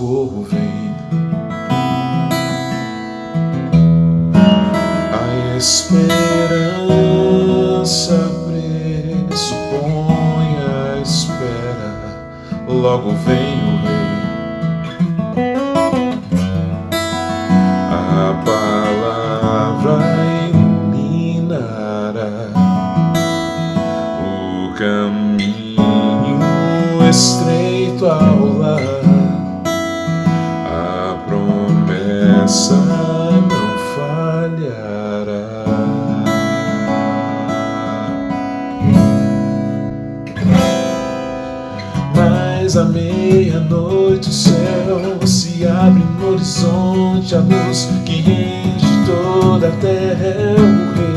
socorro vem. A esperança pressupõe a espera, logo vem o rei. A palavra iluminará o caminho estreito ao lar. Promessa não falhará. Mas à meia-noite o céu se abre no horizonte, a luz que enche toda a terra é o Rei.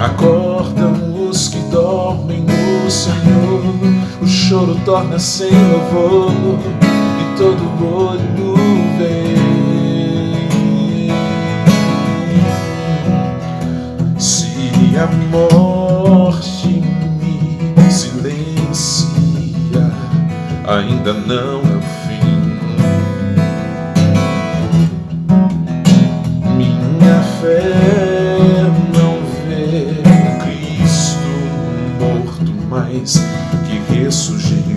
Acordam os que dormem no Senhor, o choro torna-se em louvor todo olho vê. Se a morte me silencia, ainda não é o fim. Minha fé não vê Cristo morto, mas que ressurgiu.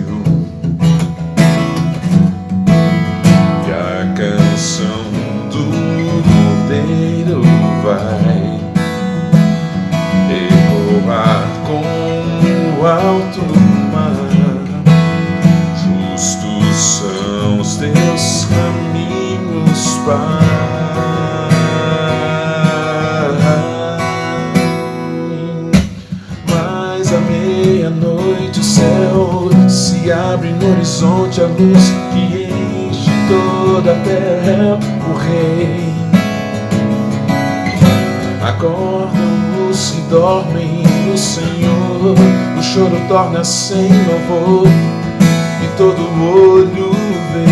Alto mar. Justos são os teus caminhos, Pai. Mas à meia-noite o céu se abre no horizonte a luz que enche toda a terra, o Rei. Acordam os que dormem no Senhor o choro torna-se em louvor e todo olho vê.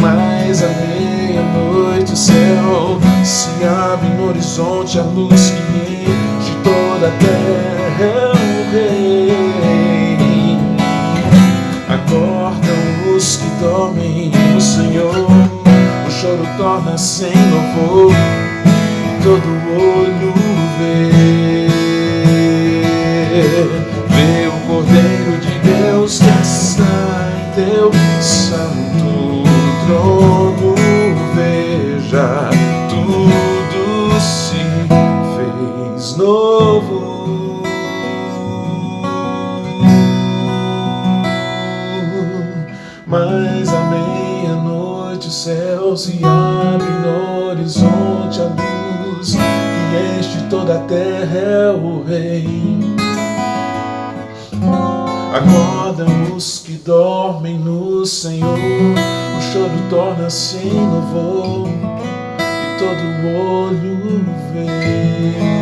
Mas à meia-noite o céu se abre no horizonte a luz que enche toda a terra choro torna-se em louvor todo olho vê. Vê o Cordeiro de Deus que está em teu santo trono. Veja, tudo se fez novo. Mas à meia-noite o céu se abre no horizonte a luz que enche toda a terra é o Rei. Acordam os que dormem no Senhor, o choro torna-se em louvor e todo olho vê.